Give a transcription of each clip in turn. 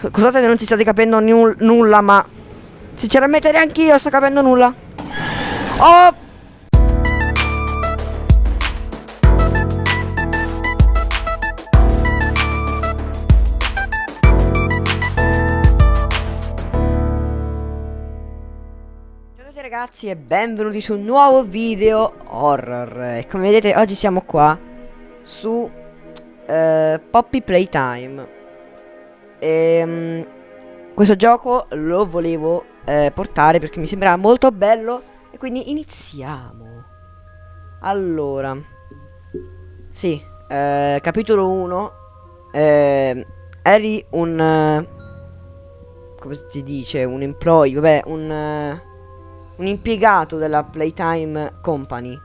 Scusate se non ci state capendo nulla, ma sinceramente neanche io sto capendo nulla. Oh! Ragazzi e benvenuti su un nuovo video horror E come vedete oggi siamo qua su uh, Poppy Playtime e, um, questo gioco lo volevo eh, portare perché mi sembrava molto bello e quindi iniziamo. Allora, sì, eh, capitolo 1. Eh, eri un... Come si dice? Un employee, vabbè, un... Un impiegato della Playtime Company.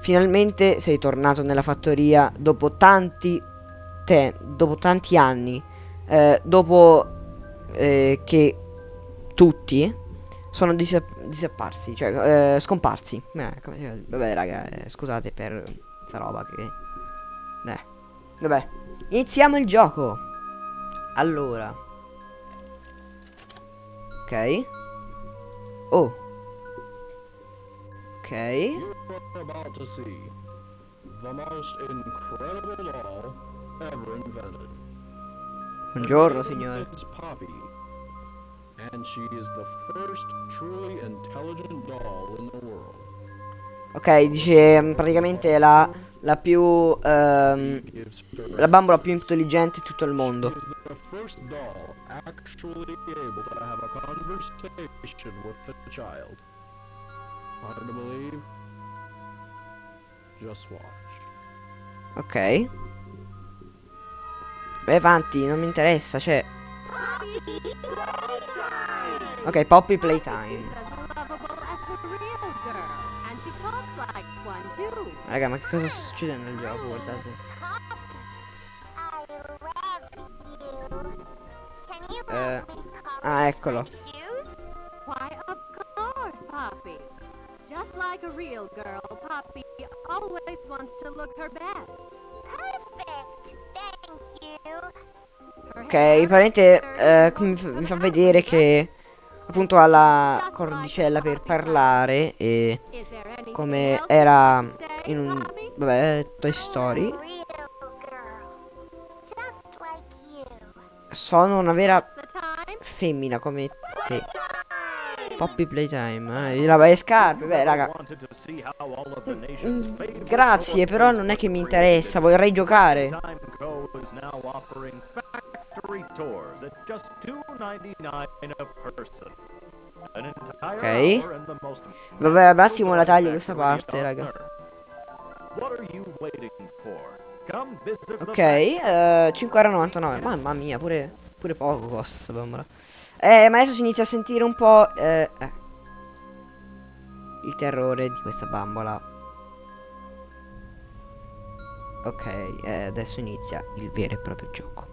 Finalmente sei tornato nella fattoria dopo tanti te, dopo tanti anni eh, dopo eh, che tutti sono disap disapparsi, cioè eh, scomparsi. Eh, vabbè, raga, eh, scusate per questa roba che... Eh, vabbè. Iniziamo il gioco. Allora. Ok. Oh. Ok. Most incredible doll ever invented. Buongiorno signore. Ok, dice mm, praticamente la, la più um, la bambola più intelligente di tutto il mondo. Ok. Vai avanti, non mi interessa, cioè... Ok, Poppy Playtime. Raga, ma che cosa sta succedendo nel gioco? Guardate. Eh, ah, eccolo. Just like a real girl, Poppy always wants to look her best. Ok, praticamente eh, mi, fa vedere che appunto ha la cordicella per parlare e come era in un vabbè Toy Story. Sono una vera femmina come te. Poppy Playtime eh, la vai scarpe. Beh raga. Grazie però non è che mi interessa vorrei giocare Ok. Vabbè, al massimo la taglio questa parte, raga. Ok, uh, 5,99. Mamma mia, pure, pure poco costa sta bambola. Eh, ma adesso si inizia a sentire un po'... Eh, eh. Il terrore di questa bambola. Ok, eh, adesso inizia il vero e proprio gioco.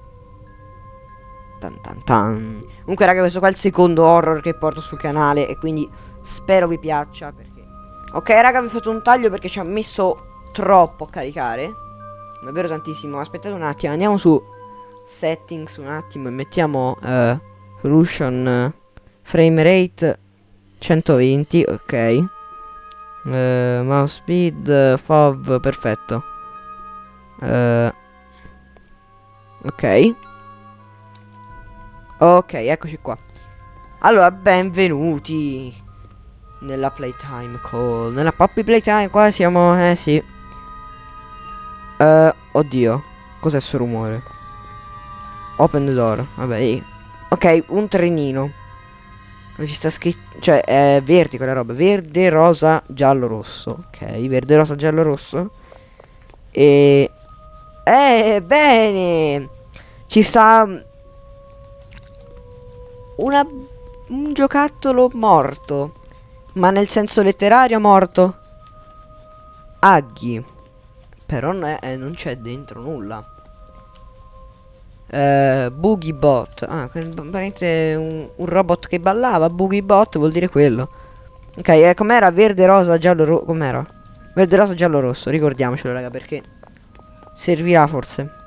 Tan tan tan. Comunque raga questo qua è il secondo horror che porto sul canale e quindi spero vi piaccia perché... Ok raga vi ho fatto un taglio perché ci ha messo troppo a caricare. Davvero tantissimo. Aspettate un attimo, andiamo su settings un attimo e mettiamo uh, solution uh, frame rate 120, ok. Uh, mouse speed, FOV, perfetto. Ok. Ok, eccoci qua. Allora, benvenuti nella playtime call. Nella Poppy Playtime, qua siamo, eh sì. Uh, oddio, cos'è questo rumore? Open the door, vabbè. Ok, un trenino. Ci sta scritto, cioè è verde quella roba. Verde, rosa, giallo, rosso. Ok, verde, rosa, giallo, rosso. E... Eh, bene! Ci sta una, un giocattolo morto. Ma nel senso letterario morto. Aghi. Però eh, non c'è dentro nulla. Uh, Boogie Bot. Ah, un, un robot che ballava. Boogie Bot vuol dire quello. Ok, eh, com'era? Verde, rosa, giallo, rosso. Com'era? Verde, rosa, giallo, rosso. Ricordiamocelo, raga, perché servirà forse.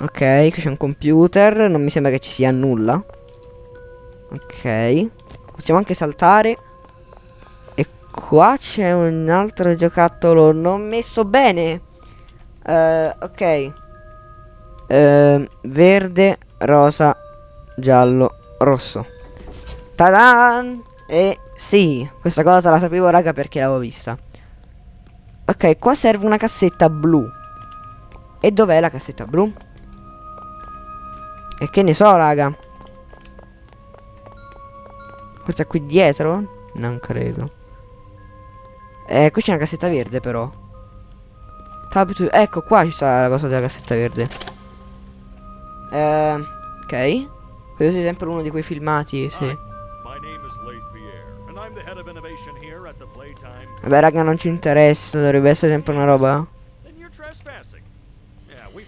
Ok, qui c'è un computer. Non mi sembra che ci sia nulla. Ok. Possiamo anche saltare. E qua c'è un altro giocattolo non messo bene. Uh, ok. Uh, verde, rosa, giallo, rosso. Tadan! E sì, questa cosa la sapevo raga perché l'avevo vista. Ok, qua serve una cassetta blu. E dov'è la cassetta blu? E che ne so raga. Forse qui dietro? Non credo. Eh, qui c'è una cassetta verde però. Ecco qua ci sta la cosa della cassetta verde. Eh, ok. Questo è sempre uno di quei filmati, sì. Vabbè raga non ci interessa, dovrebbe essere sempre una roba.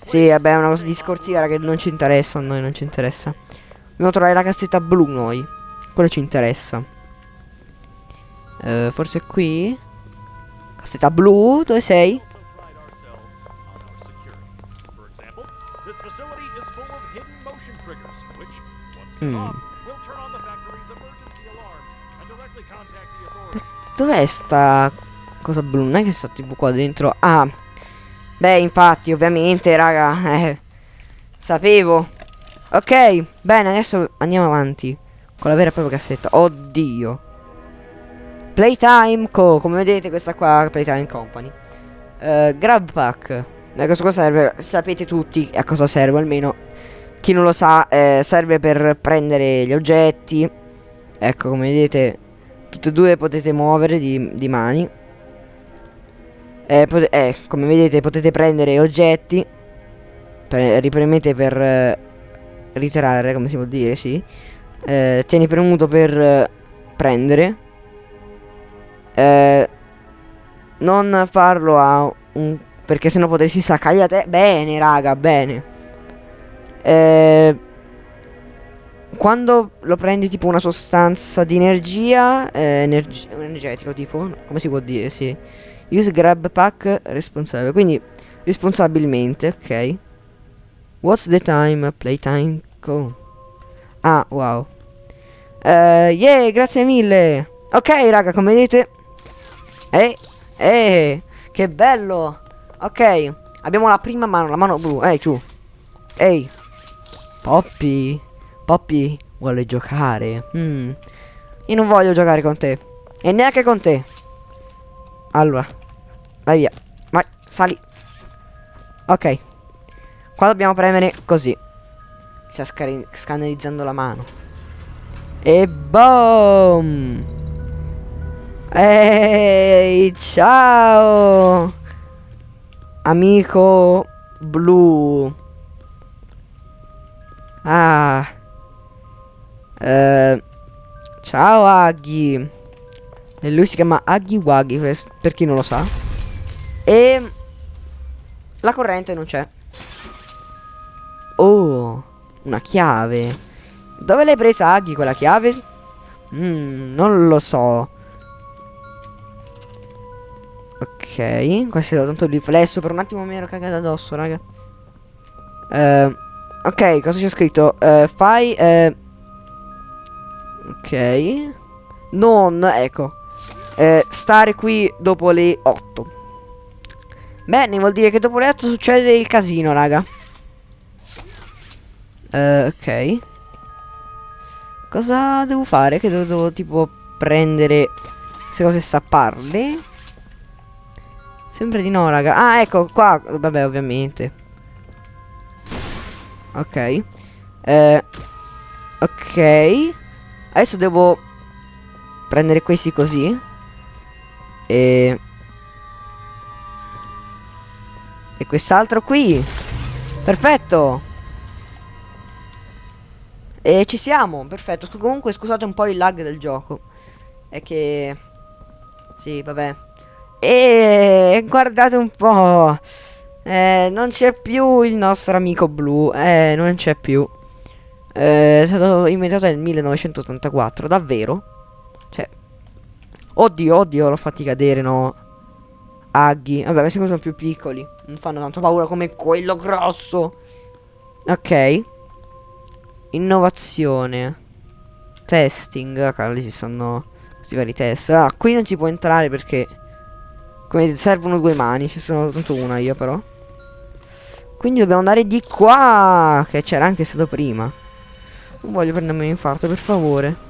Sì, vabbè è una cosa discorsiva che non ci interessa, a noi non ci interessa. Dobbiamo trovare la cassetta blu noi. Quello ci interessa. Uh, forse qui? Cassetta blu, dove sei? Mm. Dov'è sta cosa blu? Non è che sta tipo qua dentro. Ah. Beh, infatti, ovviamente, raga. Eh. Sapevo. Ok, bene, adesso andiamo avanti. Con la vera e propria cassetta. Oddio. Playtime Co. Come vedete, questa qua Playtime Company. Uh, grab pack. A cosa serve? Sapete tutti a cosa serve, almeno. Chi non lo sa, eh, serve per prendere gli oggetti. Ecco, come vedete, Tutte e due potete muovere di, di mani. Eh, eh, come vedete potete prendere oggetti. Pre ripremete per eh, ritirare, come si può dire, sì. Eh, tieni premuto per eh, prendere. Eh, non farlo a un... Perché sennò potresti te. Bene, raga, bene. Eh, quando lo prendi tipo una sostanza di energia, energi energetico tipo, come si può dire, sì. Use grab pack responsabile, quindi responsabilmente, ok. What's the time? Playtime go. Ah, wow. Uh, yeah, grazie mille. Ok, raga, come vedete. Eh, eh, che bello. Ok, abbiamo la prima mano, la mano blu. Ehi, tu. Ehi. Poppy. Poppy vuole giocare. Mm. Io non voglio giocare con te. E neanche con te. Allora. Vai via. Vai, sali. Ok. Qua dobbiamo premere così. Sta scannerizzando la mano. E boom! Ehi, ciao! Amico blu. Ah. Eh, ciao Aghi. E lui si chiama Aghi Waghi, per chi non lo sa. E la corrente non c'è. Oh, una chiave. Dove l'hai presa Aghi quella chiave? Mm, non lo so. Ok, questo è tanto riflesso. Per un attimo mi ero cagato addosso, raga. Uh, ok, cosa c'è scritto? Uh, fai... Uh, Ok. Non, ecco. Eh, stare qui dopo le 8. Bene, vuol dire che dopo le 8 succede il casino, raga. Uh, ok. Cosa devo fare? Che devo, devo tipo prendere queste cose e stapparle? Sempre di no, raga. Ah, ecco, qua. Vabbè, ovviamente. Ok. Uh, ok. Adesso devo prendere questi così. E... E quest'altro qui. Perfetto. E ci siamo, perfetto. Comunque scusate un po' il lag del gioco. È che... Sì, vabbè. E guardate un po'. Eh, non c'è più il nostro amico blu. Eh, non c'è più. Eh, è stato inventato nel 1984, davvero? Oddio, oddio, l'ho fatti cadere, no? Aghi. Vabbè, questi sono più piccoli. Non fanno tanto paura come quello grosso. Ok. Innovazione. Testing. Ok, lì ci stanno questi vari test. Ah, qui non si può entrare perché... Come servono due mani. Ci sono tanto una io però. Quindi dobbiamo andare di qua. Che c'era anche stato prima. Non voglio prendermi un infarto, per favore.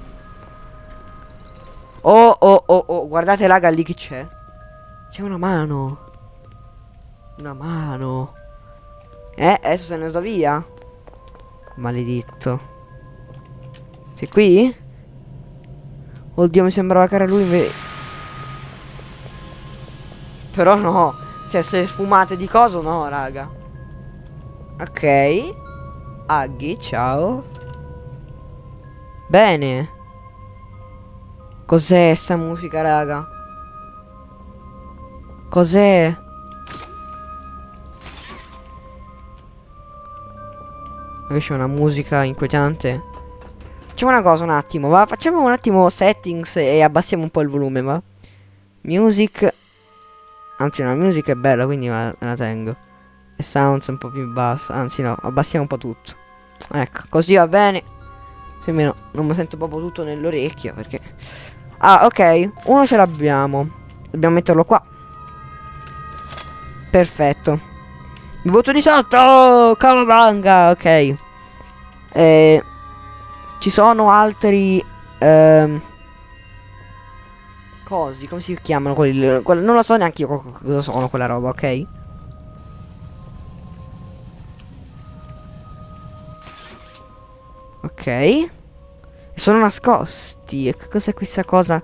Oh, oh, oh, oh. Guardate, raga, lì chi c'è. C'è una mano. Una mano. Eh, adesso se ne sto via. Maledetto. Sei qui? Oddio, mi sembrava che era lui invece. Però no. Cioè, se sfumate di coso, no, raga. Ok. Aghi, ciao. Bene. Cos'è sta musica, raga? Cos'è? C'è una musica inquietante. Facciamo una cosa un attimo, va? Facciamo un attimo settings e abbassiamo un po' il volume, va? Music. Anzi no, la music è bella, quindi me la tengo. E sounds un po' più bassa. Anzi no, abbassiamo un po' tutto. Ecco, così va bene. Se almeno non mi sento proprio tutto nell'orecchio, perché... Ah, ok. Uno ce l'abbiamo. Dobbiamo metterlo qua. Perfetto. Mi butto di sotto! Calabanga! Ok. Eh, ci sono altri... Ehm, cosi, come si chiamano quelli? quelli non lo so neanche io cosa sono quella roba, ok? Ok. Sono nascosti. E cos'è questa cosa?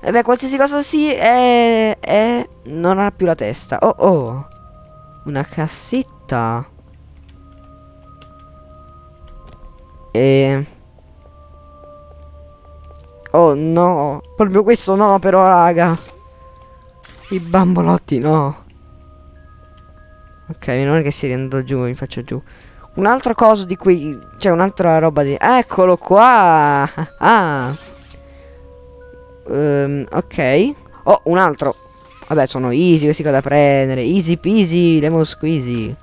E eh beh, qualsiasi cosa sì, è, è... Non ha più la testa. Oh, oh. Una cassetta. E... Oh no, proprio questo no però raga. I bambolotti no. Ok, è che si rendo giù, mi faccio giù. Un altro coso di qui, cioè un'altra roba di... Eccolo qua! Ah! Um, ok. Oh, un altro. Vabbè, sono easy questi qua da prendere. Easy peasy, lemon squeezy.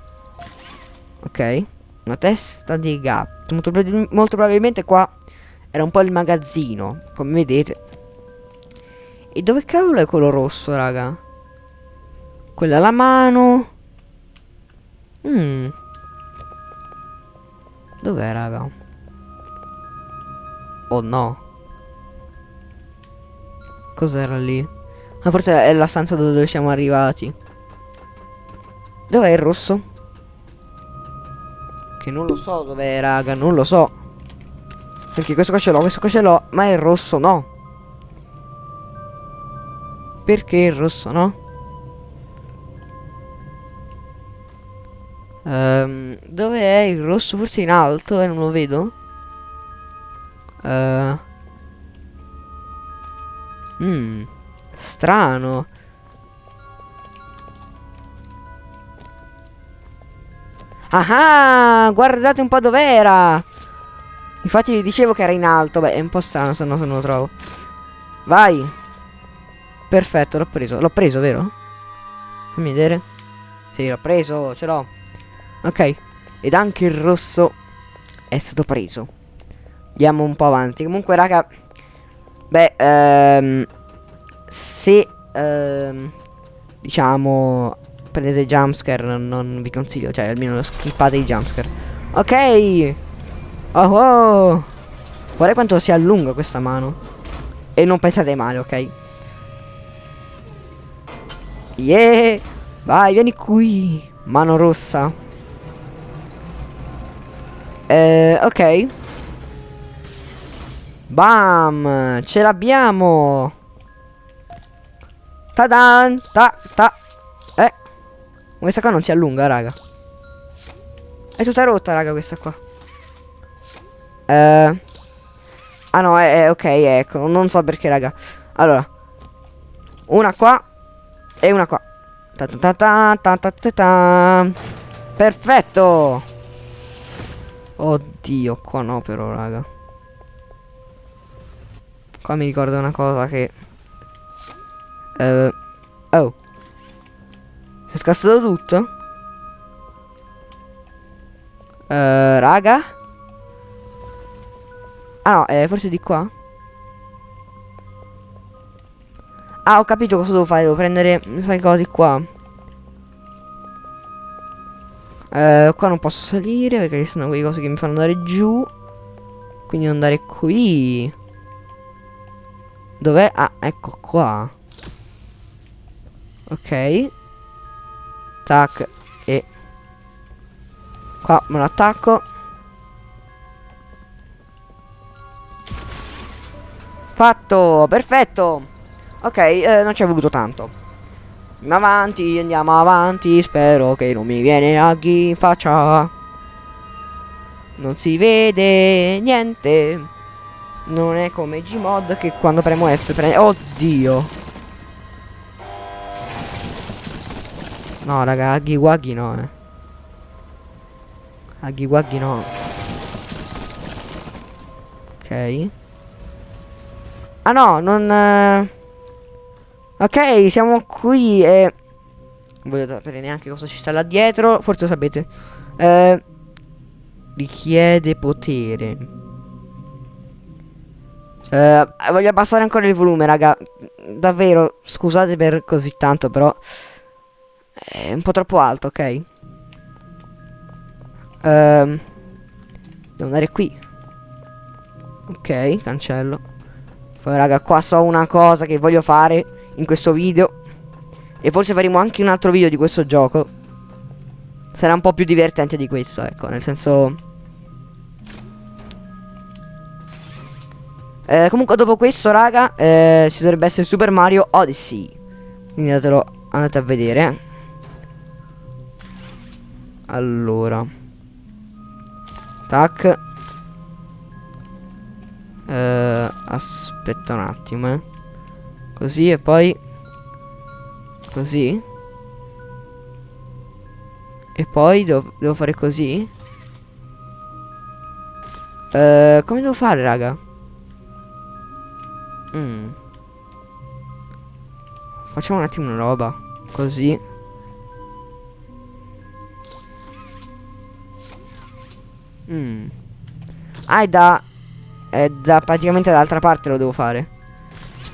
Ok. Una testa di gatto. Molto, molto probabilmente qua era un po' il magazzino, come vedete. E dove cavolo è quello rosso, raga? Quella alla mano. Mmm. Dov'è, raga? Oh no. Cos'era lì? Ma forse è la stanza dove siamo arrivati. Dov'è il rosso? Che non lo so dov'è, raga, non lo so. Perché questo qua ce l'ho, questo qua ce l'ho, ma il rosso no. Perché il rosso no? Um, dove è il rosso? Forse in alto e eh, non lo vedo. Uh. Mmm. Strano. Ah, guardate un po' dov'era. Infatti vi dicevo che era in alto. Beh, è un po' strano se no non lo trovo. Vai. Perfetto, l'ho preso. L'ho preso, vero? Fammi vedere. Sì, l'ho preso, ce l'ho. Ok. Ed anche il rosso è stato preso. Andiamo un po' avanti. Comunque, raga. Beh, ehm se ehm, diciamo prendete jumpscare non, vi consiglio cioè almeno skippate i jumpscare ok oh oh guarda quanto si allunga questa mano e non pensate male ok yeah vai vieni qui mano rossa eh, ok Bam! Ce l'abbiamo! Ta-dan! Ta, ta. Eh. Questa qua non si allunga, raga. È tutta rotta, raga, questa qua. Eh. Ah no, è, è ok, ecco. Non so perché, raga. Allora. Una qua. E una qua. Ta ta ta ta ta ta ta. Perfetto. Oddio, qua no però, raga. Qua mi ricorda una cosa che... Uh, oh. Si è scassato tutto? Uh, raga. Ah no, eh, forse di qua. Ah, ho capito cosa devo fare. Devo prendere, sai cose qua. Uh, qua non posso salire perché sono quelle cose che mi fanno andare giù. Quindi andare qui. Dov'è? Ah, ecco qua. Ok. Tac. E. Qua me lo attacco. Fatto, perfetto. Ok, eh, non ci è voluto tanto. Andiamo avanti, andiamo avanti. Spero che non mi viene a in faccia. Non si vede niente. Non è come Gmod che quando premo F prende... Oddio. No, raga, Aghi Waghi no, eh. Aghi Waghi no. Ok. Ah no, non... Eh... Ok, siamo qui e... Non voglio sapere neanche cosa ci sta là dietro. Forse lo sapete. Eh... Richiede potere. Eh, voglio abbassare ancora il volume, raga. Davvero, scusate per così tanto, però... È un po' troppo alto, ok? Ehm... Devo andare qui. Ok, cancello. Poi raga, qua so una cosa che voglio fare in questo video. E forse faremo anche un altro video di questo gioco. Sarà un po' più divertente di questo, ecco, nel senso... Eh, comunque dopo questo, raga, eh, ci dovrebbe essere Super Mario Odyssey. Quindi andatelo, andate a vedere. Allora. Tac. Eh, aspetta un attimo, eh. Così e poi... Così. E poi devo, devo fare così. Eh, come devo fare, raga? Mm. Facciamo un attimo una roba. Così. Mm. Ah, è da... È da praticamente dall'altra parte lo devo fare.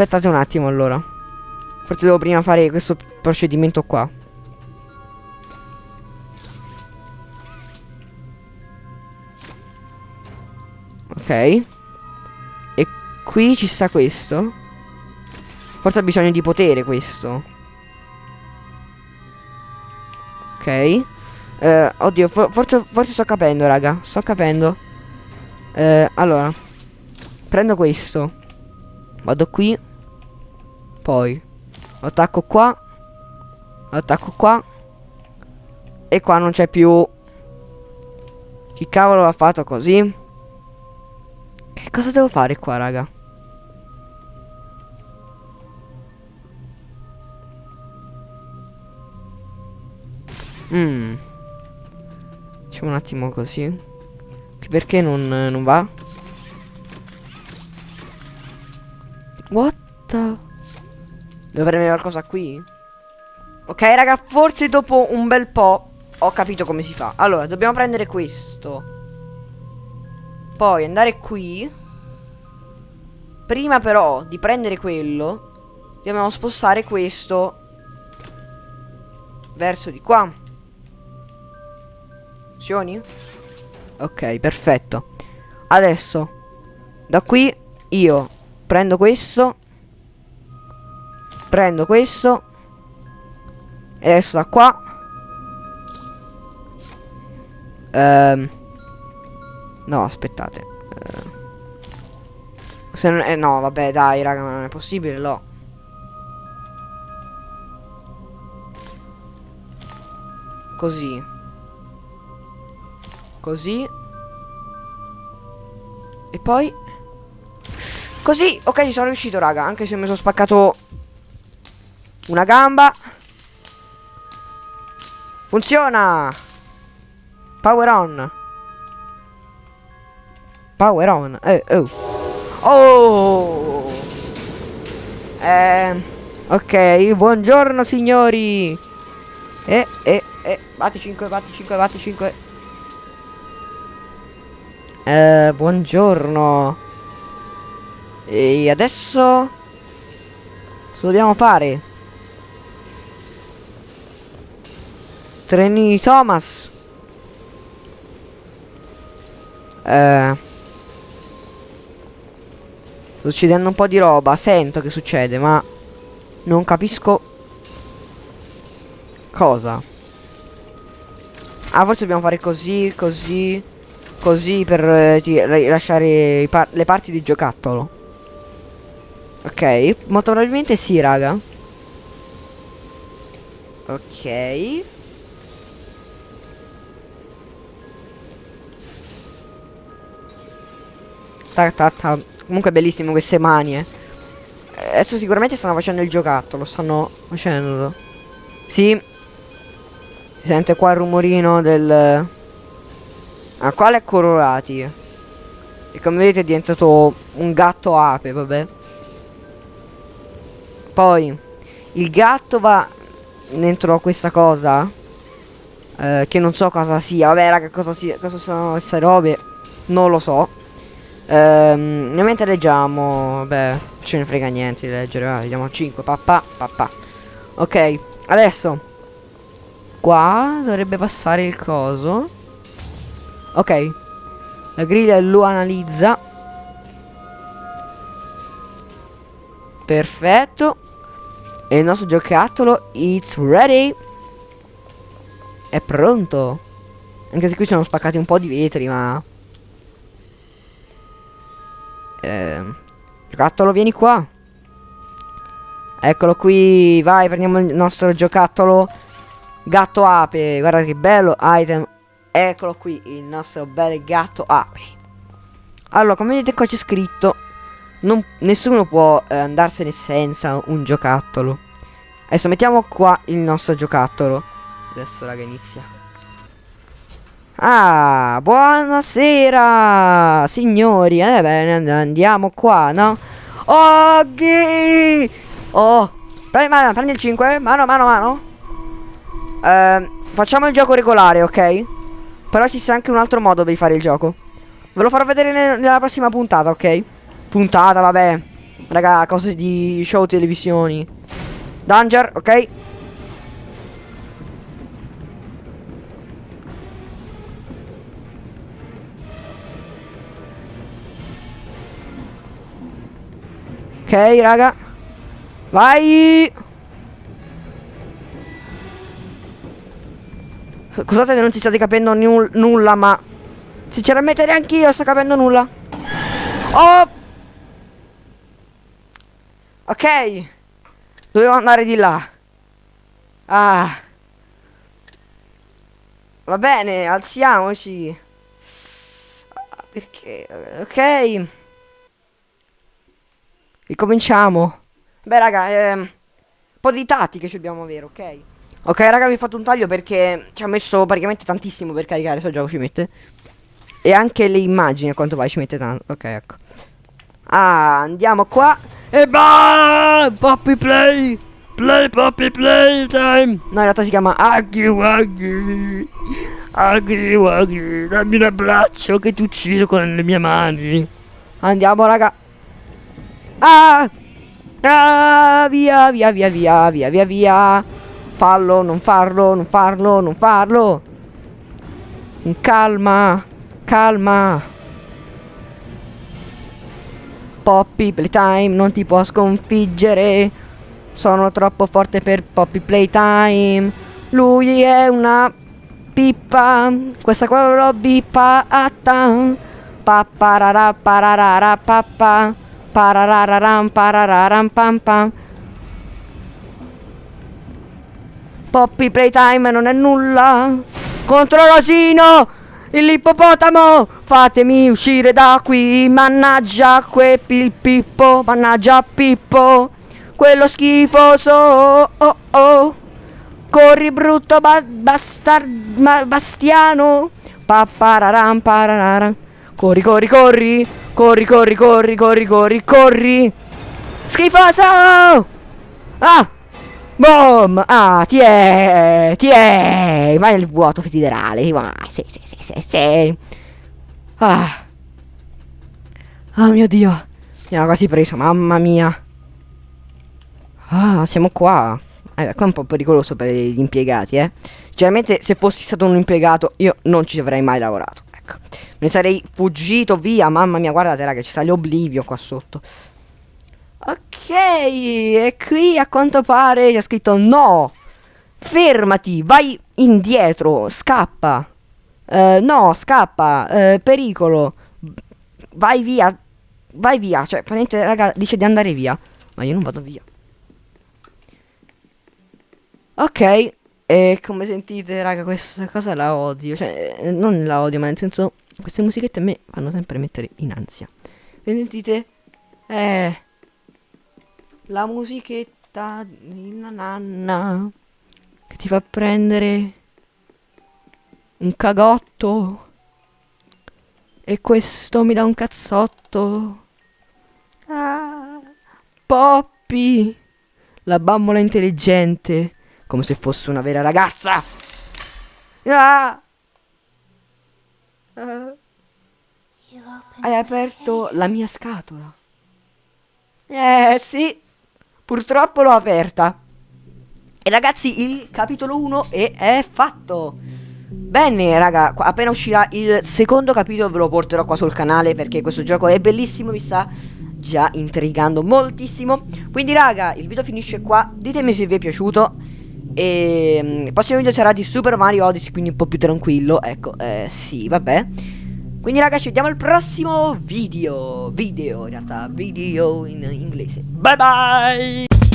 Aspettate un attimo allora. Forse devo prima fare questo procedimento qua. Ok. E qui ci sta questo. Forse ha bisogno di potere questo. Ok. Eh, oddio, for forse, forse sto capendo, raga. Sto capendo. Eh, allora. Prendo questo. Vado qui. Poi. Attacco qua. Attacco qua. E qua non c'è più. Chi cavolo ha fatto così? Che cosa devo fare qua, raga? Mmm. Facciamo un attimo così. Perché non, non va? What the... Devo premere qualcosa qui? Ok raga, forse dopo un bel po' ho capito come si fa. Allora, dobbiamo prendere questo. Poi andare qui. Prima però di prendere quello, dobbiamo spostare questo verso di qua. Funzioni? Ok, perfetto. Adesso, da qui io prendo questo. Prendo questo. E adesso da qua. Ehm. No, aspettate. Ehm. Se non è... No, vabbè, dai, raga, ma non è possibile, no. Così. Così. E poi... Così, ok, ci sono riuscito, raga. Anche se mi sono spaccato una gamba. Funziona. Power on. Power on. Eh, oh. Oh. Eh, ok, buongiorno signori. Eh, eh, eh, batti 5, batti 5, batti 5. Eh, buongiorno. E adesso... Cosa dobbiamo fare? Treni di Thomas. Eh... Sto succedendo un po' di roba. Sento che succede, ma... Non capisco... Cosa? Ah, forse dobbiamo fare così, così... Così per eh, lasciare par le parti di giocattolo. Ok, molto probabilmente sì, raga. Ok. Ta, ta, ta. Comunque bellissime queste mani, eh. Adesso sicuramente stanno facendo il giocattolo, stanno facendo. Sì. Si sente qua il rumorino del... Ah, quale è colorati? E come vedete è diventato un gatto ape, vabbè. Poi il gatto va dentro questa cosa. Eh, che non so cosa sia. Vabbè, raga, cosa, sia, cosa sono queste robe? Non lo so. Ehm, mentre leggiamo. Vabbè, ce ne frega niente di leggere. Va, vediamo 5. Papà, papà. Ok, adesso. Qua dovrebbe passare il coso. Ok. La griglia lo analizza. Perfetto. E il nostro giocattolo it's ready. È pronto. Anche se qui sono spaccati un po' di vetri, ma... Eh, giocattolo, vieni qua. Eccolo qui. Vai, prendiamo il nostro giocattolo. Gatto ape. Guarda che bello. Item Eccolo qui, il nostro bel gatto ape. Allora, come vedete qua c'è scritto non, Nessuno può eh, andarsene senza un giocattolo Adesso mettiamo qua il nostro giocattolo Adesso raga inizia Ah, buonasera Signori, eh bene, andiamo qua, no? Ok Oh Prendi, mano, prendi il 5 Mano, mano, mano eh, Facciamo il gioco regolare, ok? Però ci sia anche un altro modo di fare il gioco. Ve lo farò vedere nella prossima puntata, ok? Puntata, vabbè. Raga, cose di show televisioni. Danger, ok? Ok, raga. Vai! Scusate che non ci state capendo nulla, ma... Sinceramente neanche io sto capendo nulla. Oh! Ok. Dovevo andare di là. Ah. Va bene, alziamoci. Perché... Ok. Ricominciamo. Beh, raga, eh, un po' di tattiche ci dobbiamo avere, ok? Ok raga vi ho fatto un taglio perché ci ha messo praticamente tantissimo per caricare questo gioco ci mette. E anche le immagini a quanto vai ci mette tanto. Ok ecco. Ah andiamo qua. E bah Poppy play! Play Poppy play time! No in realtà si chiama Aghi Waghi Aghi Waghi Dammi un abbraccio che ti ucciso con le mie mani. Andiamo raga Ah Ah via via via via via via via Fallo, non farlo, non farlo, non farlo. Calma, calma. Poppy Playtime non ti può sconfiggere. Sono troppo forte per Poppy Playtime. Lui è una pippa. Questa qua l'ho bippata. Papparara pararara pappa. Parararam parararam pam pam. Poppy Playtime non è nulla. Contro Rosino! L'ippopotamo! Fatemi uscire da qui! Mannaggia quel Pippo! Mannaggia Pippo! Quello schifoso! Oh oh! oh. Corri brutto ba bastard ma bastiano! Pappararam parararam! Corri, corri, corri! Corri, corri, corri, corri, corri, corri! Schifoso! Ah! Boom! Ah, ti è! Vai nel vuoto federale. Ma sì, sì, sì, sì, sì. Ah. Oh mio dio. Mi ha quasi preso, mamma mia. Ah, siamo qua. Eh, qua è un po' pericoloso per gli impiegati, eh. Generalmente se fossi stato un impiegato io non ci avrei mai lavorato. Ecco. Me ne sarei fuggito via. Mamma mia, guardate raga, ci sta l'oblivio qua sotto. Ok, e qui a quanto pare c'è scritto no. Fermati, vai indietro, scappa. Uh, no, scappa, uh, pericolo. Vai via. Vai via, cioè, praticamente, raga, dice di andare via. Ma io non vado via. Ok, e come sentite, raga, questa cosa la odio. Cioè, eh, non la odio, ma nel senso, queste musichette a me fanno sempre mettere in ansia. E sentite? Eh... La musichetta di nanna che ti fa prendere un cagotto e questo mi dà un cazzotto. Ah, Poppy, la bambola intelligente come se fosse una vera ragazza. Ah. Ah. Hai aperto la mia scatola. Eh sì, purtroppo l'ho aperta. E ragazzi, il capitolo 1 è, è fatto. Bene, raga, appena uscirà il secondo capitolo ve lo porterò qua sul canale perché questo gioco è bellissimo, mi sta già intrigando moltissimo. Quindi, raga, il video finisce qua. Ditemi se vi è piaciuto. E mm, il prossimo video sarà di Super Mario Odyssey, quindi un po' più tranquillo. Ecco, eh, sì, vabbè. Quindi ragazzi, vediamo al prossimo video. Video, in realtà, video in inglese. Bye bye!